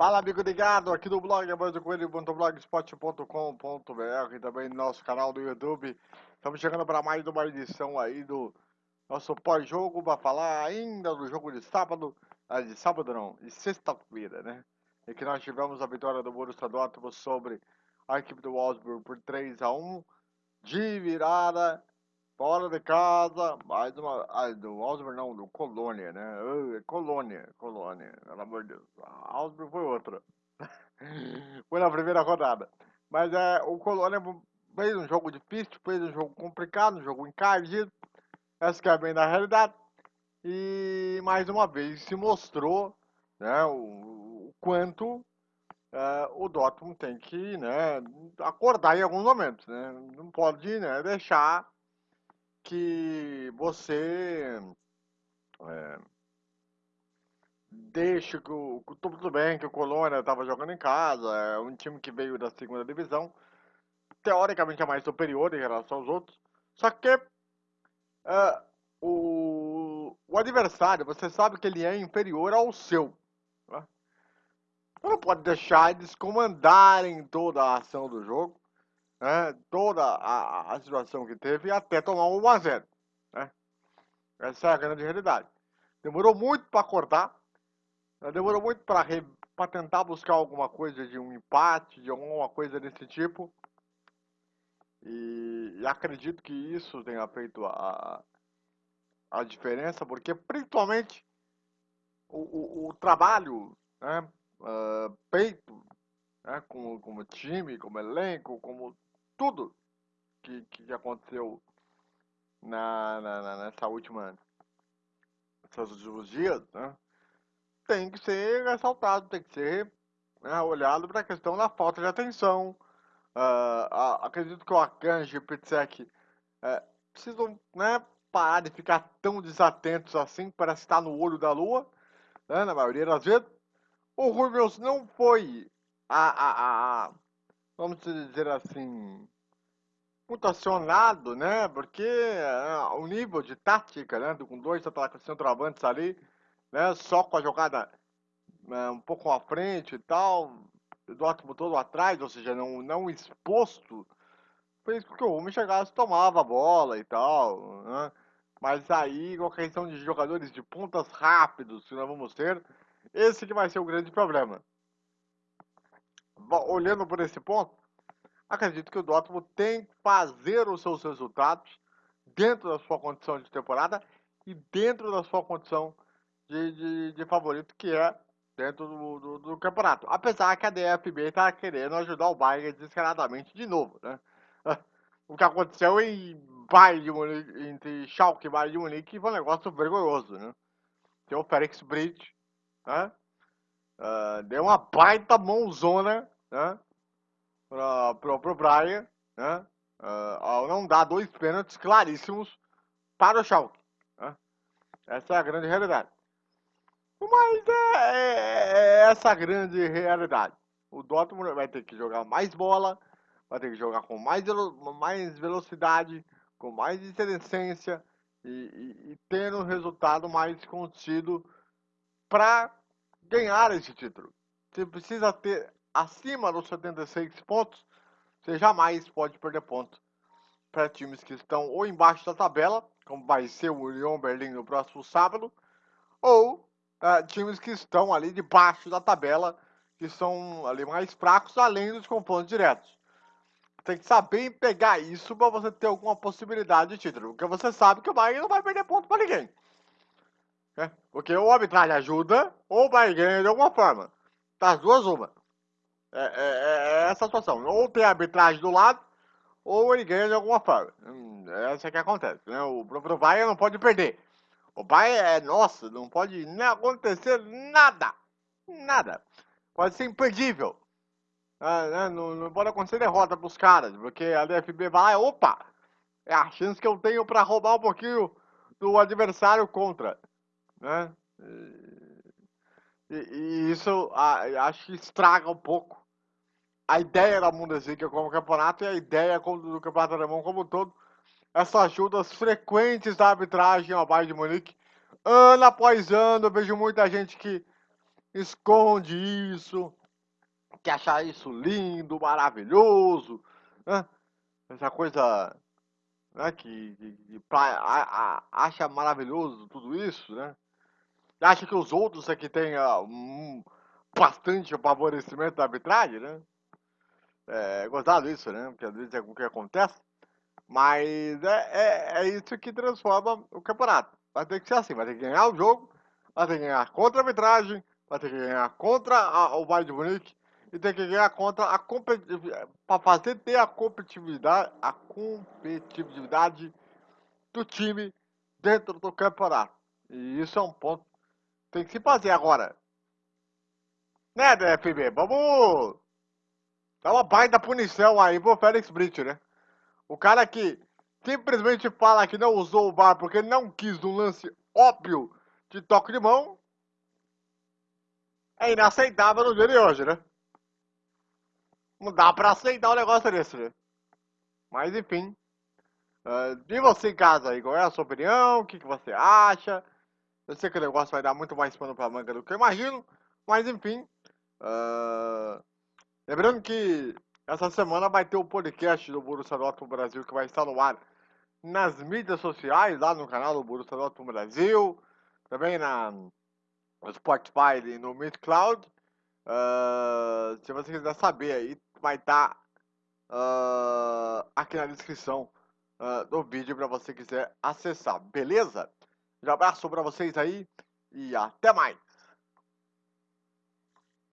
Fala, amigo ligado, aqui do blog blogspot.com.br e também no nosso canal do YouTube. Estamos chegando para mais uma edição aí do nosso pós-jogo para falar ainda do jogo de sábado, ah, de sábado não, de sexta-feira, né? E que nós tivemos a vitória do Borussia Dortmund sobre a equipe do Wolfsburg por 3 a 1 de virada Fora de casa, mais uma. Do Osborne não, do Colônia, né? Colônia, Colônia, pelo amor de Deus. A foi outra. foi na primeira rodada. Mas é, o Colônia fez um jogo difícil, fez um jogo complicado, um jogo encardido. Essa que é bem da realidade. E mais uma vez se mostrou né, o, o quanto uh, o Dortmund tem que né, acordar em alguns momentos. Né? Não pode né, deixar que você é, deixe que o, tudo bem que o Colônia estava jogando em casa, é um time que veio da segunda divisão, teoricamente é mais superior em relação aos outros, só que é, o, o adversário, você sabe que ele é inferior ao seu. Né? Você não pode deixar eles comandarem toda a ação do jogo né, toda a, a, situação que teve até tomar um 1x0. Né? Essa é a grande realidade. Demorou muito para acordar, né? demorou muito para tentar buscar alguma coisa de um empate, de alguma coisa desse tipo. E, e acredito que isso tenha feito a, a diferença, porque principalmente o, o, o trabalho né, uh, feito né, como, como time, como elenco, como tudo que, que aconteceu na, na, na, nessa última nesses últimos dias, né, tem que ser ressaltado, tem que ser né, olhado para a questão da falta de atenção. Uh, acredito que o Akanji e o Pitsek uh, precisam né, parar de ficar tão desatentos assim, para estar no olho da lua, né, na maioria das vezes. O Rubens não foi a, a, a vamos dizer assim, muito acionado, né? Porque uh, o nível de tática, né? Com dois centroavantes ali, né? Só com a jogada uh, um pouco à frente e tal, Dortmund todo atrás, ou seja, não, não exposto, fez com que o homem chegasse tomava a bola e tal, né? Mas aí, com a questão de jogadores de pontas rápidos que nós vamos ter, esse que vai ser o grande problema olhando por esse ponto, acredito que o Dortmund tem que fazer os seus resultados dentro da sua condição de temporada e dentro da sua condição de, de, de favorito, que é dentro do, do, do, campeonato. Apesar que a DFB está querendo ajudar o Bayern descaradamente de novo, né? O que aconteceu em Bayern de Munique, entre Schalke e Bayern de Munique foi um negócio vergonhoso, né? Tem o Felix Bridge, né? Uh, deu uma baita mãozona né, para o Brian, né, uh, ao não dar dois pênaltis claríssimos para o Schalke. Né? Essa é a grande realidade. Mas é, é, é essa a grande realidade. O Dortmund vai ter que jogar mais bola, vai ter que jogar com mais, mais velocidade, com mais inteligência e, e, e ter um resultado mais contido para ganhar esse título. Você precisa ter acima dos 76 pontos, você jamais pode perder pontos para times que estão ou embaixo da tabela, como vai ser o Union Berlim no próximo sábado, ou uh, times que estão ali debaixo da tabela, que são ali mais fracos, além dos confrontos diretos. Tem que saber pegar isso para você ter alguma possibilidade de título, porque você sabe que o Bayern não vai perder ponto para ninguém. Né? Porque ou a arbitragem ajuda, ou o Bayern ganha de alguma forma. Das duas, uma. É, é, é, essa a situação. Ou tem arbitragem do lado, ou ele ganha de alguma forma. Hum, essa é que acontece. Né? O próprio Bayern não pode perder. O Bayern é nosso, não pode nem acontecer nada. Nada. Pode ser imperdível. Ah, né? não, não, pode acontecer derrota para os caras, porque a DFB vai, opa, é a chance que eu tenho para roubar um pouquinho do adversário contra. Né? E, e isso a, acho que estraga um pouco a ideia da Bundesliga como campeonato e a ideia do campeonato alemão como um todo, essas ajudas frequentes da arbitragem ao Bayern de Munique, ano após ano, eu vejo muita gente que esconde isso, que achar isso lindo, maravilhoso, né? essa coisa né, que, que, que a, a, acha maravilhoso tudo isso, né? Acha que os outros aqui têm uh, um, bastante favorecimento da arbitragem, né? É gostado isso, né? Porque às vezes é o que acontece. Mas é, é, é, isso que transforma o campeonato. Vai ter que ser assim, vai ter que ganhar o jogo, vai ter que ganhar contra a arbitragem, vai ter que ganhar contra a, o Bayern de Munique e tem que ganhar contra a competitividade, para fazer ter a competitividade, a competitividade do time dentro do campeonato. E isso é um ponto que tem que se fazer agora. Né, DFB? Vamos dar uma baita punição aí pro Félix Brito, né? O cara que simplesmente fala que não usou o VAR porque não quis um lance óbvio de toque de mão é inaceitável no dia de hoje, né? Não dá pra aceitar um negócio desse, né? Mas enfim. Uh, e você em casa aí, qual é a sua opinião? O que, que você acha? Eu sei que o negócio vai dar muito mais pano pra manga do que eu imagino. Mas enfim. Uh, lembrando que essa semana vai ter o podcast do Borussia Dortmund Brasil que vai estar no ar nas mídias sociais, lá no canal do Borussia Dortmund Brasil, também na no Spotify e no Mixcloud. Uh, se você quiser saber aí, vai estar uh, aqui na descrição uh, do vídeo para você quiser acessar, beleza? Um abraço para vocês aí e até mais!